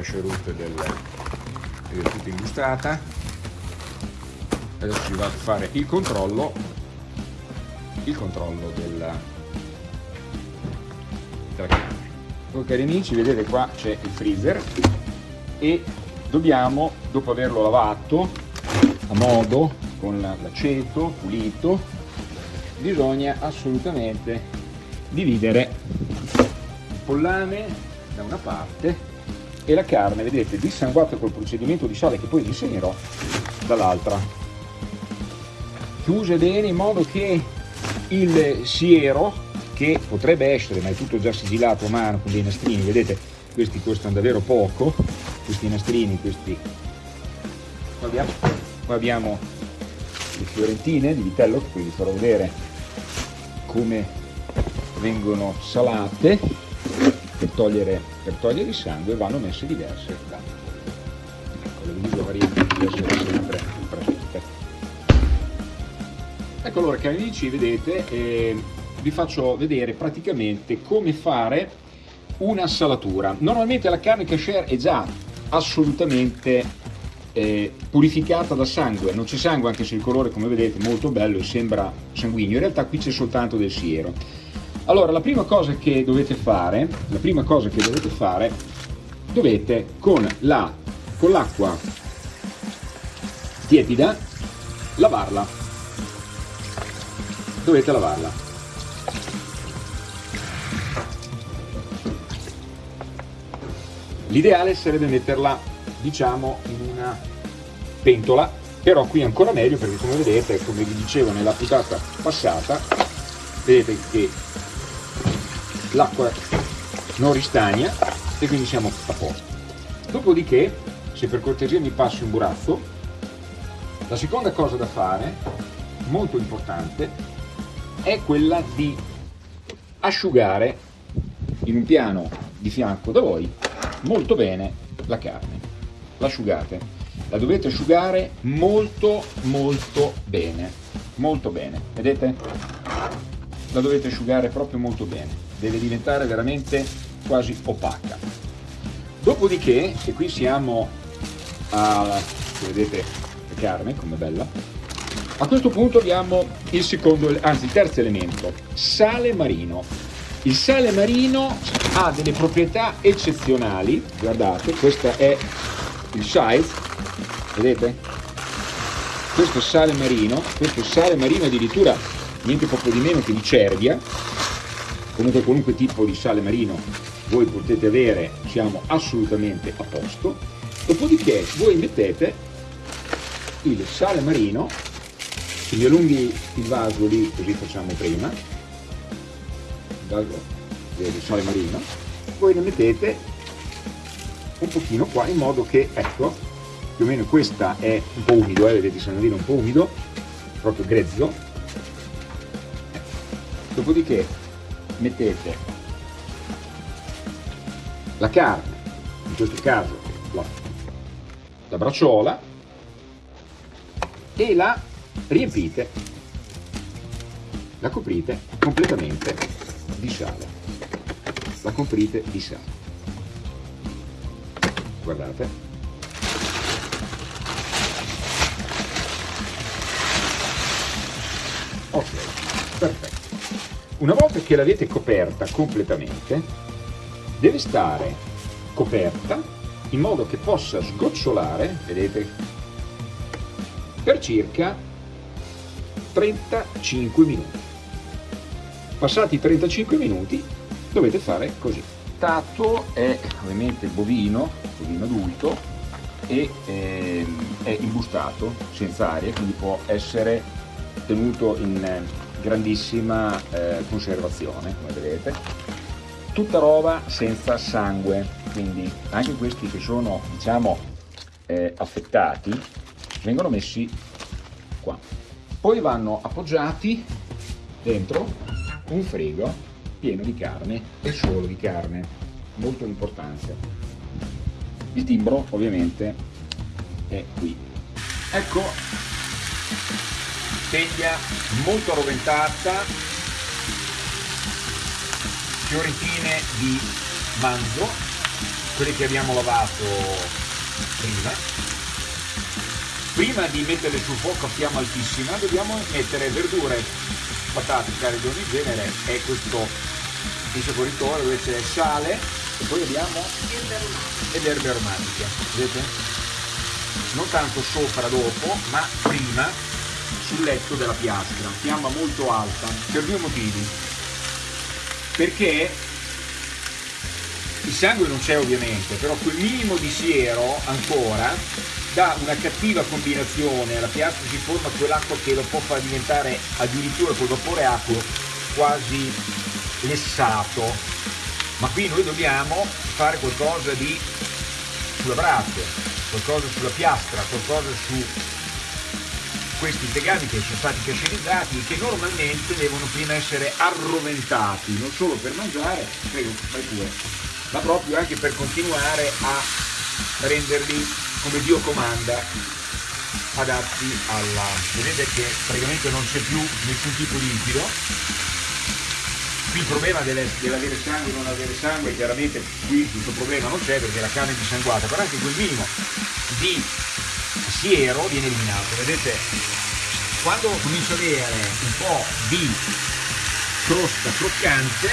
cache route del, è tutta imbustrata adesso ci vado a fare il controllo il controllo della, ok cari amici vedete qua c'è il freezer e dobbiamo dopo averlo lavato a modo con l'aceto pulito bisogna assolutamente dividere il pollame da una parte e la carne, vedete, dissanguata col procedimento di sale che poi disegnerò dall'altra. Chiuse bene in modo che il siero, che potrebbe essere, ma è tutto già sigillato a mano con dei nastrini, vedete, questi costano davvero poco, questi nastrini, questi... Qua abbiamo, qua abbiamo le fiorentine di vitello, che vi farò vedere come vengono salate togliere, per togliere il sangue vanno messe diverse da ecco, le misure deve essere sempre presente ecco allora cari amici vedete eh, vi faccio vedere praticamente come fare una salatura. Normalmente la carne casher è già assolutamente eh, purificata da sangue. Non c'è sangue anche se il colore come vedete è molto bello e sembra sanguigno. In realtà qui c'è soltanto del siero allora, la prima cosa che dovete fare, la prima cosa che dovete fare, dovete con la con l'acqua tiepida lavarla. Dovete lavarla. L'ideale sarebbe metterla, diciamo, in una pentola, però qui ancora meglio perché come vedete, come vi dicevo nella puntata passata, vedete che l'acqua non ristagna e quindi siamo a posto. Dopodiché, se per cortesia mi passi un burazzo, la seconda cosa da fare, molto importante, è quella di asciugare in un piano di fianco da voi molto bene la carne. L'asciugate. La dovete asciugare molto molto bene. Molto bene. Vedete? La dovete asciugare proprio molto bene deve diventare veramente quasi opaca. Dopodiché, e qui siamo a, vedete la carne come bella, a questo punto abbiamo il secondo, anzi il terzo elemento, sale marino. Il sale marino ha delle proprietà eccezionali, guardate, questo è il size, vedete? Questo sale marino, questo sale marino addirittura niente poco di meno che di cervia, comunque qualunque tipo di sale marino voi potete avere siamo assolutamente a posto. Dopodiché voi mettete il sale marino quindi allunghi il vaso lì così facciamo prima. Il vaso del sale marino. Voi ne mettete un pochino qua in modo che ecco più o meno questa è un po' umido eh, vedete il sale marino un po' umido proprio grezzo. Dopodiché mettete la carne, in questo caso la, la bracciola, e la riempite, la coprite completamente di sale, la coprite di sale. Guardate. Ok, perfetto. Una volta che l'avete coperta completamente, deve stare coperta in modo che possa sgocciolare, vedete, per circa 35 minuti. Passati i 35 minuti dovete fare così. Il tatto è ovviamente bovino, bovino adulto, e eh, è imbustato senza aria, quindi può essere tenuto in grandissima eh, conservazione come vedete. Tutta roba senza sangue quindi anche questi che sono diciamo eh, affettati vengono messi qua. Poi vanno appoggiati dentro un frigo pieno di carne e solo di carne molto importante. Il timbro ovviamente è qui. Ecco teglia molto roventata, fioritine di manzo, quelli che abbiamo lavato prima. Prima di metterle sul fuoco a fiamma altissima dobbiamo mettere verdure patate carne di ogni genere e questo insaporitore dove c'è sale e poi abbiamo ed erbe aromatiche vedete? Non tanto sopra dopo ma prima sul letto della piastra fiamma molto alta per due motivi perché il sangue non c'è ovviamente, però quel minimo di siero ancora dà una cattiva combinazione, alla piastra si forma quell'acqua che lo può far diventare addirittura col vapore acqueo quasi lessato. Ma qui noi dobbiamo fare qualcosa di sulla brace, qualcosa sulla piastra, qualcosa su questi tegami che sono stati cascerizzati e che normalmente devono prima essere arroventati, non solo per mangiare, prego, fai pure, ma proprio anche per continuare a renderli come Dio comanda adatti alla vedete che praticamente non c'è più nessun tipo di liquido. Qui il problema dell'avere sangue o non avere sangue chiaramente qui questo problema non c'è perché la carne è dissanguata però anche quel minimo di siero viene eliminato vedete quando comincio ad avere un po' di crosta croccante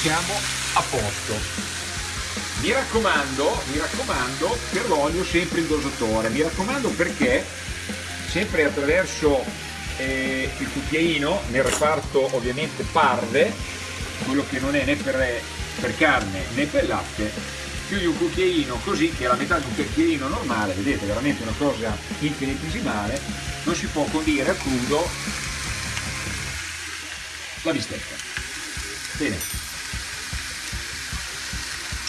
siamo a posto. Mi raccomando, mi raccomando, per l'olio sempre il dosatore, mi raccomando perché sempre attraverso eh, il cucchiaino, nel reparto ovviamente parve, quello che non è né per, per carne né per latte, più di un cucchiaino così che la metà di un cucchiaino normale, vedete veramente una cosa infinitesimale, non si può condire a crudo la bistecca. Bene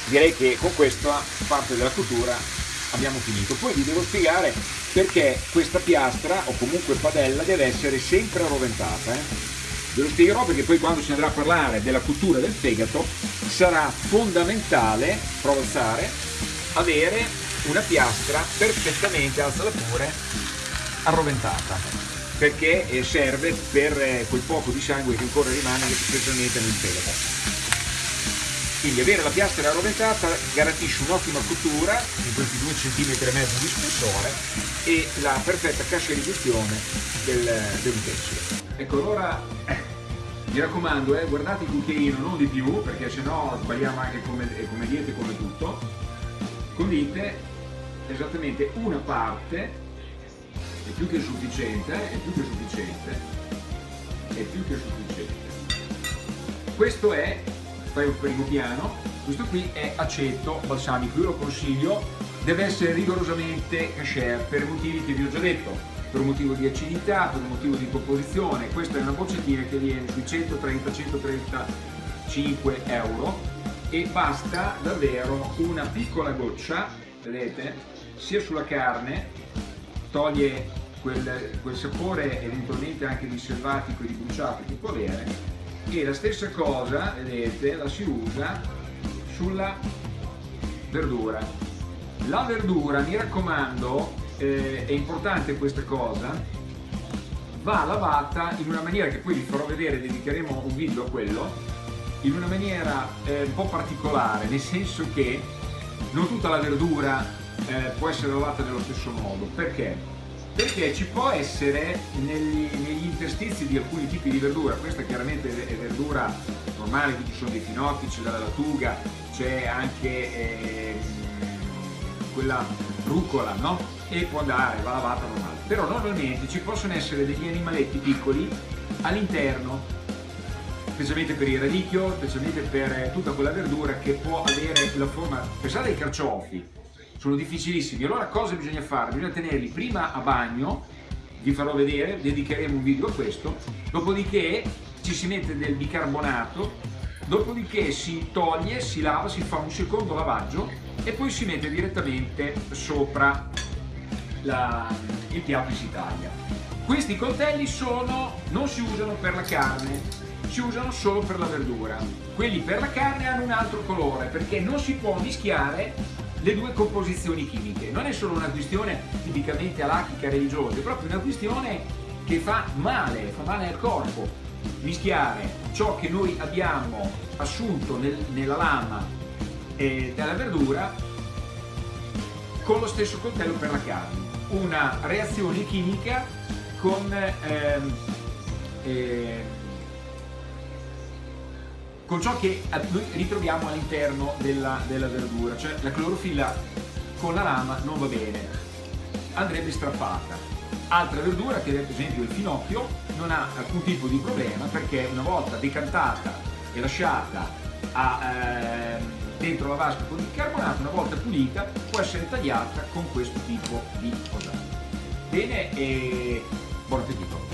direi che con questa parte della cottura abbiamo finito. Poi vi devo spiegare perché questa piastra o comunque padella deve essere sempre arroventata. Eh? Ve lo spiegherò perché poi quando si andrà a parlare della cottura del fegato sarà fondamentale, provenzare, avere una piastra perfettamente, alzala pure, arroventata perché eh, serve per eh, quel poco di sangue che ancora rimane specialmente nel fegato. Quindi avere la piastra arroventata garantisce un'ottima cottura in questi 2 cm e mezzo di spessore e la perfetta cascerizzazione del, dell'utensile. Ecco allora mi raccomando eh, guardate il cucchiaino non di più perché sennò sbagliamo anche come, come diete come tutto. Condite esattamente una parte è più che sufficiente, è più che sufficiente, è più che sufficiente. Questo è fai un primo piano, questo qui è aceto balsamico, io lo consiglio, deve essere rigorosamente cashier per motivi che vi ho già detto, per un motivo di acidità, per un motivo di composizione, questa è una boccettina che viene sui 130-135 euro. E basta davvero una piccola goccia, vedete, sia sulla carne, toglie quel, quel sapore eventualmente anche di selvatico e di bruciato che può avere. E la stessa cosa, vedete, la si usa sulla verdura. La verdura, mi raccomando, eh, è importante questa cosa, va lavata in una maniera che poi vi farò vedere, dedicheremo un video a quello, in una maniera eh, un po' particolare, nel senso che non tutta la verdura eh, può essere lavata nello stesso modo. Perché? perché ci può essere negli, negli, interstizi di alcuni tipi di verdura, questa chiaramente è verdura normale, qui ci sono dei finocchi, c'è la lattuga, c'è anche eh, quella rucola, no? E può andare, va lavata normale. Però normalmente ci possono essere degli animaletti piccoli all'interno, specialmente per il radicchio, specialmente per tutta quella verdura che può avere la forma, pensate ai carciofi, sono difficilissimi. Allora cosa bisogna fare? Bisogna tenerli prima a bagno, vi farò vedere, dedicheremo un video a questo, dopodiché ci si mette del bicarbonato, dopodiché si toglie, si lava, si fa un secondo lavaggio e poi si mette direttamente sopra la, il piatto si taglia. Questi coltelli sono, non si usano per la carne, si usano solo per la verdura. Quelli per la carne hanno un altro colore perché non si può mischiare le due composizioni chimiche. Non è solo una questione tipicamente alachica religiosa, è proprio una questione che fa male, fa male al corpo. Mischiare ciò che noi abbiamo assunto nel, nella lama eh, della verdura con lo stesso coltello per la carne. Una reazione chimica con ehm, eh, con ciò che noi ritroviamo all'interno della, della, verdura, cioè la clorofilla con la lama non va bene, andrebbe strappata. Altra verdura, che ad esempio il finocchio, non ha alcun tipo di problema perché una volta decantata e lasciata a, eh, dentro la vasca con il bicarbonato, una volta pulita, può essere tagliata con questo tipo di cosa. Bene, e buon appetito!